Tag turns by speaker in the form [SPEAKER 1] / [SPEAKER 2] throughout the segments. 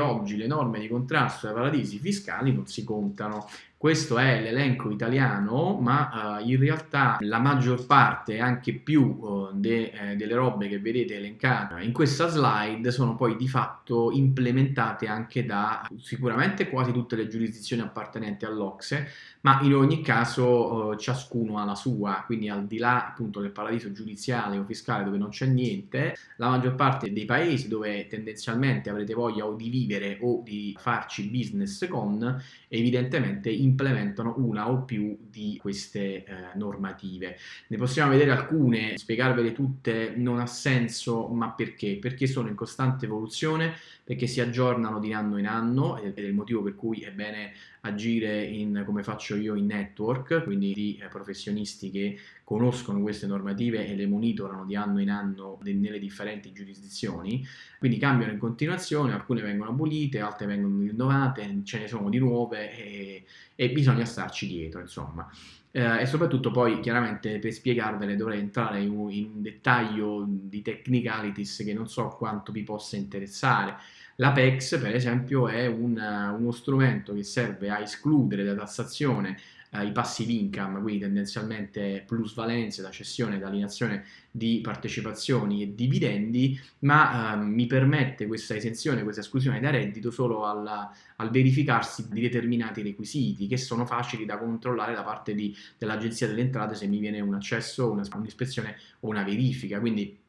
[SPEAKER 1] oggi le norme di contrasto ai paradisi fiscali non si contano. Questo è l'elenco italiano, ma uh, in realtà la maggior parte, anche più uh, de, eh, delle robe che vedete elencate in questa slide sono poi di fatto implementate anche da sicuramente quasi tutte le giurisdizioni appartenenti all'Ocse, ma in ogni caso uh, ciascuno ha la sua, quindi al di là appunto del paradiso giudiziale o fiscale dove non c'è niente, la maggior parte dei paesi dove tendenzialmente avrete voglia o di vivere o di farci business con, evidentemente implementano una o più di queste eh, normative. Ne possiamo vedere alcune, spiegarvele tutte non ha senso, ma perché? Perché sono in costante evoluzione, perché si aggiornano di anno in anno ed è il motivo per cui è bene agire in, come faccio io in network, quindi di eh, professionisti che conoscono queste normative e le monitorano di anno in anno nelle differenti giurisdizioni, quindi cambiano in continuazione, alcune vengono abolite, altre vengono rinnovate, ce ne sono di nuove e, e bisogna starci dietro, insomma. Eh, e soprattutto poi chiaramente per spiegarvele dovrei entrare in un, in dettaglio di technicalities che non so quanto vi possa interessare. L'Apex per esempio è un, uno strumento che serve a escludere da tassazione eh, i passive income, quindi tendenzialmente plusvalenze da cessione, da alienazione di partecipazioni e dividendi, ma eh, mi permette questa esenzione, questa esclusione da reddito solo al, al, verificarsi di determinati requisiti che sono facili da controllare da parte dell'Agenzia delle Entrate se mi viene un accesso, un'ispezione o una verifica. Quindi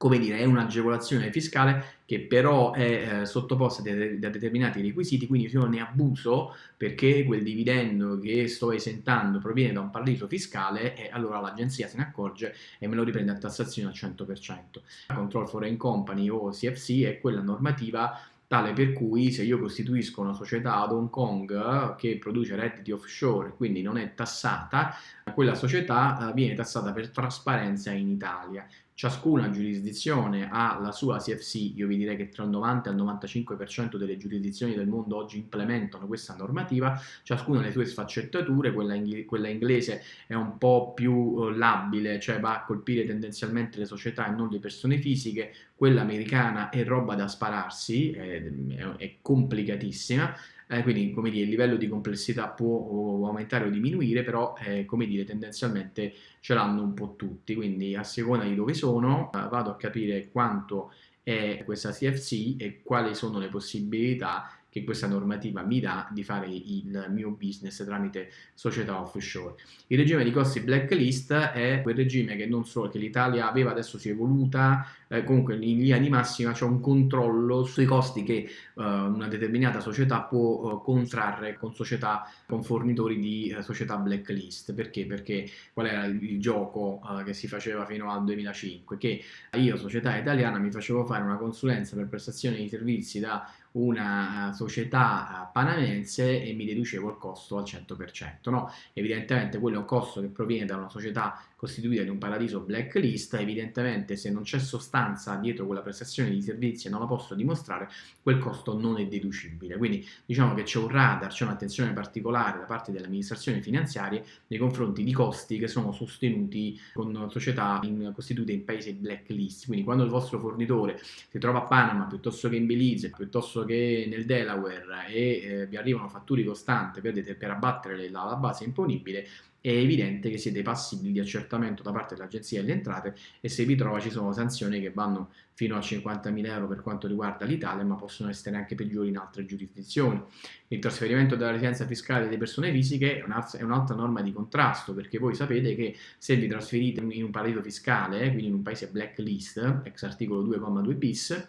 [SPEAKER 1] come dire, è un'agevolazione fiscale che però è eh, sottoposta da determinati requisiti, quindi se io ne abuso perché quel dividendo che sto esentando proviene da un paradiso fiscale, e allora l'agenzia se ne accorge e me lo riprende a tassazione al 100%. Control Foreign Company o CFC è quella normativa tale per cui se io costituisco una società ad Hong Kong che produce redditi offshore, quindi non è tassata, quella società eh, viene tassata per trasparenza in Italia ciascuna giurisdizione ha la sua CFC, io vi direi che tra il 90 e il 95% delle giurisdizioni del mondo oggi implementano questa normativa, ciascuna ha le sue sfaccettature, quella, ing quella inglese è un po' più eh, labile, cioè va a colpire tendenzialmente le società e non le persone fisiche, quella americana è roba da spararsi, è, è complicatissima, eh, quindi come dire, il livello di complessità può aumentare o diminuire, però eh, come dire, tendenzialmente ce l'hanno un po' tutti, quindi a seconda di dove sono eh, vado a capire quanto è questa CFC e quali sono le possibilità che questa normativa mi dà di fare il mio business tramite società offshore. Il regime di costi blacklist è quel regime che non solo che l'Italia aveva, adesso si è evoluta, eh, comunque in linea di massima c'è un controllo sui costi che eh, una determinata società può eh, contrarre con società, con fornitori di eh, società blacklist. Perché? Perché qual era il, gioco eh, che si faceva fino al 2005? Che io, società italiana, mi facevo fare una consulenza per prestazione di servizi da una società panamense e mi deducevo il costo al 100%. No? Evidentemente quello è un costo che proviene da una società costituita di un paradiso blacklist, evidentemente se non c'è sostanza dietro quella prestazione di servizi e non la posso dimostrare, quel costo non è deducibile. Quindi diciamo che c'è un radar, c'è un'attenzione particolare da parte delle amministrazioni finanziarie nei confronti di costi che sono sostenuti con società in, costituite in paesi blacklist. Quindi quando il vostro fornitore si trova a Panama piuttosto che in Belize, piuttosto che nel Delaware e eh, vi arrivano fatture costanti per, per abbattere la, la base imponibile, è evidente che siete passibili di accertamento da parte dell'Agenzia delle Entrate e se vi trova ci sono sanzioni che vanno fino a 50.000 euro per quanto riguarda l'Italia, ma possono essere anche peggiori in altre giurisdizioni. Il trasferimento della residenza fiscale delle persone fisiche è un'altra norma di contrasto, perché voi sapete che se vi trasferite in un paradiso fiscale, quindi in un paese blacklist, ex articolo 2,2 bis,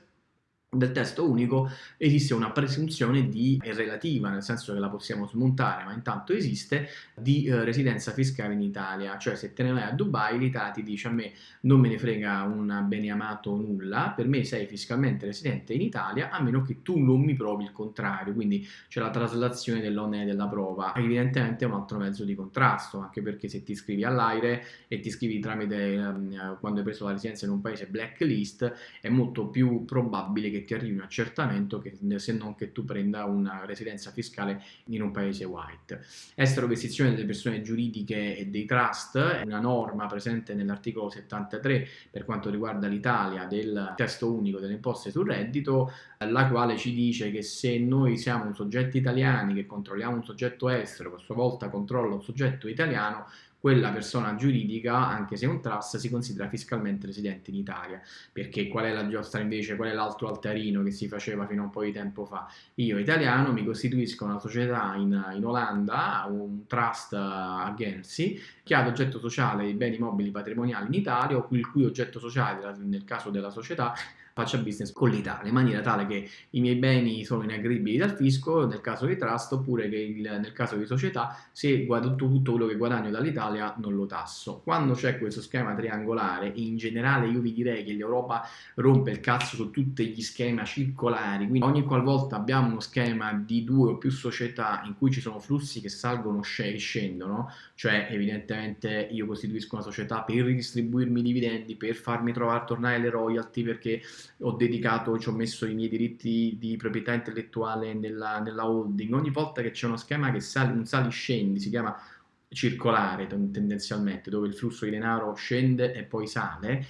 [SPEAKER 1] del testo unico esiste una presunzione di relativa, nel senso che la possiamo smontare, ma intanto esiste, di eh, residenza fiscale in Italia, cioè se te ne vai a Dubai l'Italia ti dice a me non me ne frega un bene amato nulla, per me sei fiscalmente residente in Italia a meno che tu non mi provi il contrario, quindi c'è la traslazione dell'onere della prova, evidentemente è un altro mezzo di contrasto, anche perché se ti iscrivi all'aire e ti iscrivi tramite, eh, quando hai preso la residenza in un paese blacklist, è molto più probabile che ti arrivi un accertamento che, se non che tu prenda una residenza fiscale in un paese white. Estero vestizione delle persone giuridiche e dei trust è una norma presente nell'articolo 73 per quanto riguarda l'Italia del testo unico delle imposte sul reddito, la quale ci dice che se noi siamo soggetti italiani che controlliamo un soggetto estero, che a sua volta controlla un soggetto italiano, quella persona giuridica, anche se un trust, si considera fiscalmente residente in Italia. Perché qual è la giostra invece, qual è l'altro altarino che si faceva fino a un po' di tempo fa? Io italiano mi costituisco una società in, in Olanda, un trust a Guernsey, che ha l'oggetto sociale dei beni mobili patrimoniali in Italia, o il cui oggetto sociale, nel caso della società, faccia business con l'Italia, in maniera tale che i miei beni sono inaggribili dal fisco nel caso di trust, oppure che il, nel caso di società, se tutto, tutto quello che guadagno dall'Italia non lo tasso. Quando c'è questo schema triangolare, in generale io vi direi che l'Europa rompe il cazzo su tutti gli schemi circolari, quindi ogni qualvolta abbiamo uno schema di due o più società in cui ci sono flussi che salgono e scendono, cioè evidentemente io costituisco una società per ridistribuirmi i dividendi, per farmi trovare tornare le royalty perché ho dedicato, ci ho messo i miei diritti di proprietà intellettuale nella, nella holding, ogni volta che c'è uno schema che sali, un sali-scendi, si chiama circolare tendenzialmente, dove il flusso di denaro scende e poi sale,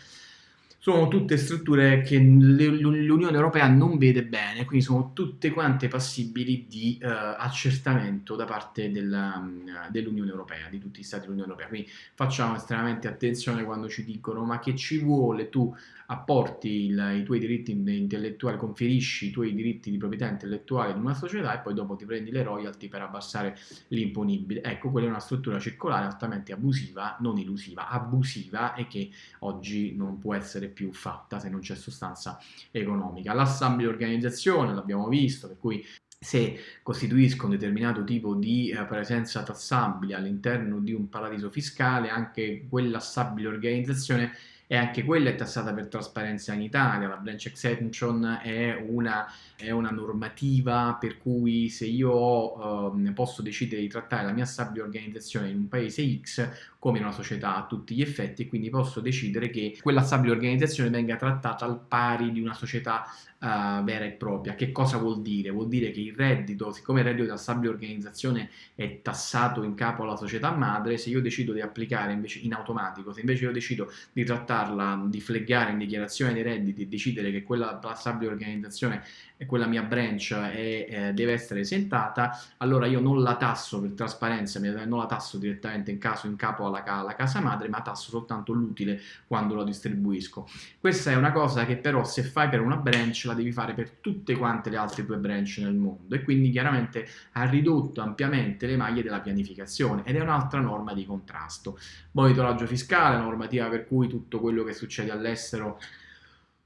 [SPEAKER 1] sono tutte strutture che l'Unione Europea non vede bene, quindi sono tutte quante passibili di uh, accertamento da parte dell'Unione dell Europea, di tutti gli Stati dell'Unione Europea. Quindi facciamo estremamente attenzione quando ci dicono ma che ci vuole tu apporti il, i tuoi diritti intellettuali, conferisci i tuoi diritti di proprietà intellettuale in una società e poi dopo ti prendi le royalty per abbassare l'imponibile. Ecco, quella è una struttura circolare altamente abusiva, non illusiva, abusiva e che oggi non può essere più fatta se non c'è sostanza economica. L'assemblea organizzazione, l'abbiamo visto, per cui se costituiscono un determinato tipo di eh, presenza tassabile all'interno di un paradiso fiscale, anche quella stabile organizzazione e anche quella è tassata per trasparenza in Italia, la branch exemption è una, è una normativa per cui se io eh, posso decidere di trattare la mia stabile organizzazione in un paese X come una società a tutti gli effetti quindi posso decidere che quella stabile organizzazione venga trattata al pari di una società uh, vera e propria. Che cosa vuol dire? Vuol dire che il reddito, siccome il reddito della stabile organizzazione è tassato in capo alla società madre, se io decido di applicare invece in automatico, se invece io decido di trattarla, di fleggare in dichiarazione dei redditi e decidere che quella stabile organizzazione e quella mia branch è, eh, deve essere esentata, allora io non la tasso per trasparenza, non la tasso direttamente in, caso, in capo alla, alla casa madre, ma tasso soltanto l'utile quando la distribuisco. Questa è una cosa che però se fai per una branch la devi fare per tutte quante le altre tue branch nel mondo e quindi chiaramente ha ridotto ampiamente le maglie della pianificazione ed è un'altra norma di contrasto. Monitoraggio fiscale, normativa per cui tutto quello che succede all'estero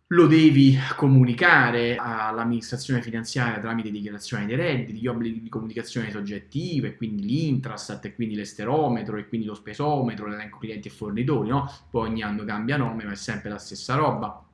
[SPEAKER 1] lo devi comunicare all'amministrazione finanziaria tramite dichiarazione dei redditi, gli obblighi di comunicazione soggettive, quindi l'intrastat, e quindi l'esterometro, e quindi lo spesometro, l'elenco clienti e fornitori, no? Poi ogni anno cambia nome, ma è sempre la stessa roba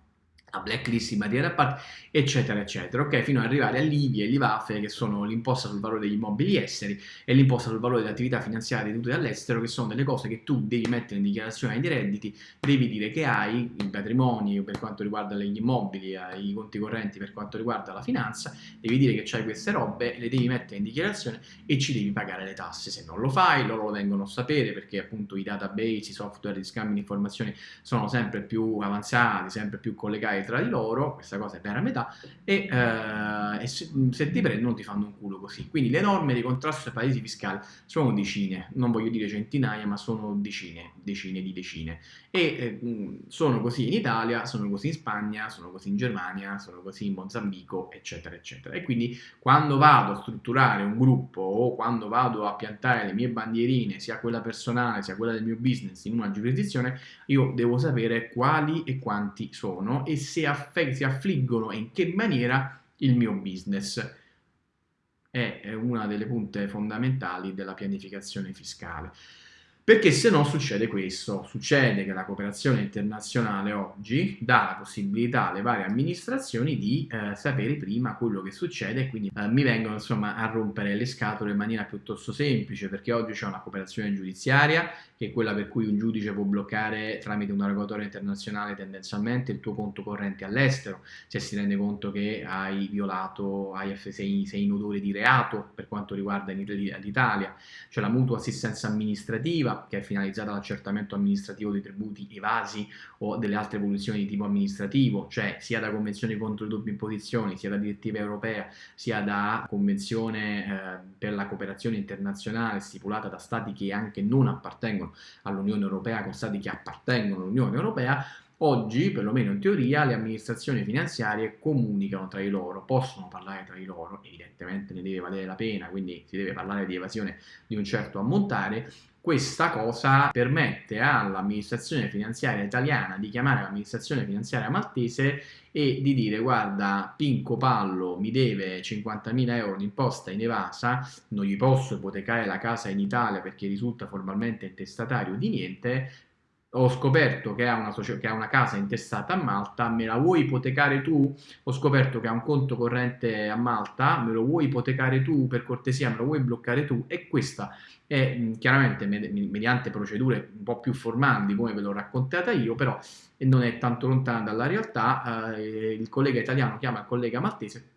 [SPEAKER 1] la blacklist in materia da parte, eccetera, eccetera, ok? Fino ad arrivare all'IVI e l'IVAFE, che sono l'imposta sul valore degli immobili esteri e l'imposta sul valore delle attività finanziarie tenute dall'estero, che sono delle cose che tu devi mettere in dichiarazione dei redditi, devi dire che hai i patrimoni per quanto riguarda gli immobili, eh, i conti correnti per quanto riguarda la finanza, devi dire che hai queste robe, le devi mettere in dichiarazione e ci devi pagare le tasse. Se non lo fai, loro lo vengono a sapere perché appunto i database, i software di scambio di informazioni sono sempre più avanzati, sempre più collegati tra di loro, questa cosa è per a metà, e, eh, e se, se, ti prendono ti fanno un culo così. Quindi le norme di contrasto ai paesi fiscali sono decine, non voglio dire centinaia, ma sono decine, decine di decine. E eh, sono così in Italia, sono così in Spagna, sono così in Germania, sono così in Mozambico, eccetera, eccetera. E quindi quando vado a strutturare un gruppo o quando vado a piantare le mie bandierine, sia quella personale sia quella del mio business in una giurisdizione, io devo sapere quali e quanti sono e se si affliggono e in che maniera il mio business. È una delle punte fondamentali della pianificazione fiscale. Perché se no succede questo, succede che la cooperazione internazionale oggi dà la possibilità alle varie amministrazioni di eh, sapere prima quello che succede e quindi eh, mi vengono insomma a rompere le scatole in maniera piuttosto semplice perché oggi c'è una cooperazione giudiziaria che è quella per cui un giudice può bloccare tramite una regolatoria internazionale tendenzialmente il tuo conto corrente all'estero se si rende conto che hai violato, hai, sei, sei in odore di reato per quanto riguarda l'Italia, c'è la mutua assistenza amministrativa che è finalizzata all'accertamento amministrativo dei tributi evasi o delle altre evoluzioni di tipo amministrativo, cioè sia da convenzioni contro le doppie imposizioni, sia da direttiva europea, sia da convenzione eh, per la cooperazione internazionale stipulata da stati che anche non appartengono all'Unione Europea con stati che appartengono all'Unione Europea, Oggi, perlomeno in teoria, le amministrazioni finanziarie comunicano tra di loro, possono parlare tra di loro, evidentemente ne deve valere la pena, quindi si deve parlare di evasione di un certo ammontare. Questa cosa permette all'amministrazione finanziaria italiana di chiamare l'amministrazione finanziaria maltese e di dire guarda Pinco Pallo mi deve 50.000 euro di imposta in evasa, non gli posso ipotecare la casa in Italia perché risulta formalmente intestatario di niente, ho scoperto che ha, una, che ha, una, casa intestata a Malta, me la vuoi ipotecare tu? Ho scoperto che ha un conto corrente a Malta, me lo vuoi ipotecare tu? Per cortesia, me lo vuoi bloccare tu? E questa è chiaramente mediante procedure un po' più formali come ve l'ho raccontata io, però non è tanto lontana dalla realtà. Eh, il collega italiano chiama il collega maltese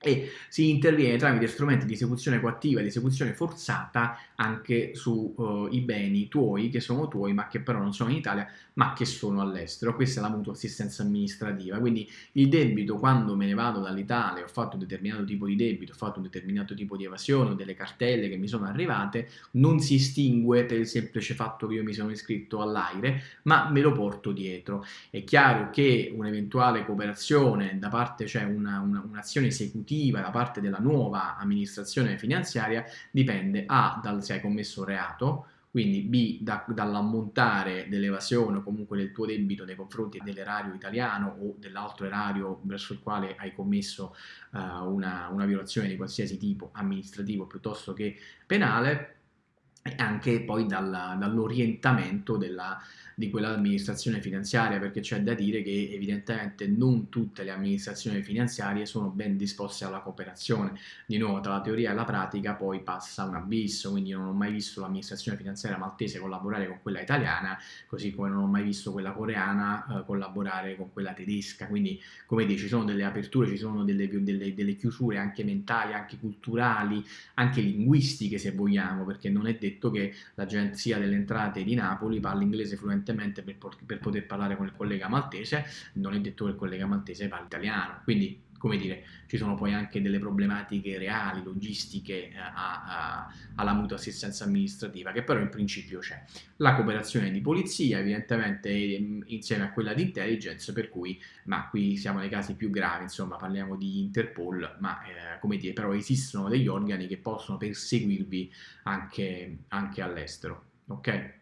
[SPEAKER 1] e si interviene tramite strumenti di esecuzione coattiva e di esecuzione forzata anche sui uh, beni tuoi che sono tuoi ma che però non sono in Italia ma che sono all'estero. Questa è la mutua assistenza amministrativa, quindi il debito quando me ne vado dall'Italia, ho fatto un determinato tipo di debito, ho fatto un determinato tipo di evasione, ho delle cartelle che mi sono arrivate, non si estingue per il semplice fatto che io mi sono iscritto all'AIRE, ma me lo porto dietro. È chiaro che un'eventuale cooperazione da parte, cioè un'azione una, esecutiva da parte della nuova amministrazione finanziaria dipende A dal se hai commesso reato, quindi B da, dall'ammontare dell'evasione o comunque del tuo debito nei confronti dell'erario italiano o dell'altro erario verso il quale hai commesso uh, una, una violazione di qualsiasi tipo amministrativo piuttosto che penale e anche poi dall'orientamento della di quell'amministrazione finanziaria perché c'è da dire che evidentemente non tutte le amministrazioni finanziarie sono ben disposte alla cooperazione. Di nuovo tra la teoria e la pratica poi passa un abisso quindi non ho mai visto l'amministrazione finanziaria maltese collaborare con quella italiana così come non ho mai visto quella coreana eh, collaborare con quella tedesca. Quindi come dire ci sono delle aperture ci sono delle, delle, delle chiusure anche mentali anche culturali anche linguistiche se vogliamo perché non è detto che l'agenzia delle entrate di Napoli parli inglese fluentemente per, per, poter parlare con il collega maltese, non è detto che il collega maltese parli italiano, quindi come dire, ci sono poi anche delle problematiche reali, logistiche eh, a, a, alla mutua assistenza amministrativa, che però in principio c'è. La cooperazione di polizia, evidentemente ehm, insieme a quella di intelligence, per cui, ma qui siamo nei casi più gravi, insomma parliamo di Interpol, ma eh, come dire, però esistono degli organi che possono perseguirvi anche, anche all'estero, ok?